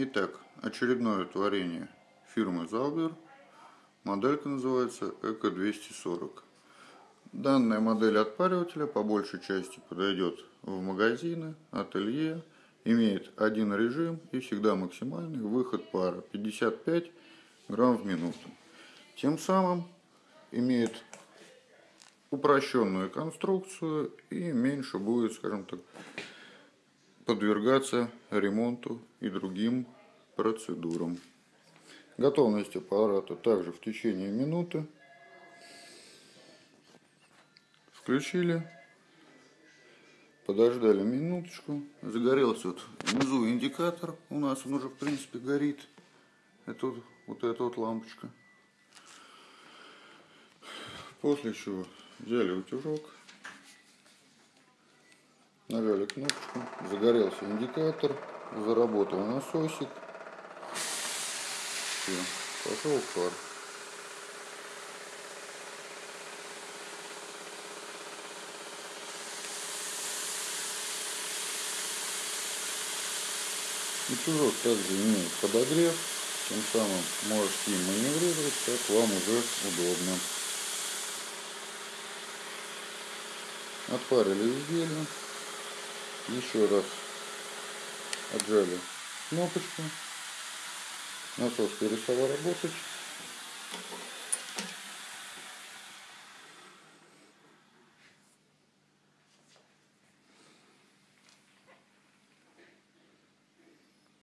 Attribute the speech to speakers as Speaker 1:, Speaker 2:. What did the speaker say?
Speaker 1: Итак, очередное творение фирмы Zauber. Моделька называется Эко 240. Данная модель отпаривателя по большей части подойдет в магазины, ателье. Имеет один режим и всегда максимальный выход пара 55 грамм в минуту. Тем самым имеет упрощенную конструкцию и меньше будет, скажем так, подвергаться ремонту и другим процедурам. Готовность аппарата также в течение минуты. Включили. Подождали минуточку. Загорелся вот внизу индикатор. У нас он уже в принципе горит. Это вот, вот эта вот лампочка. После чего взяли утюжок Нажали кнопочку, загорелся индикатор, заработал насосик. Все, пошел пар. Утюжок также имеет подогрев, тем самым можете им маневрировать, как вам уже удобно. Отпарили изделие еще раз. Отжали. Кнопочку. Насос перестал работать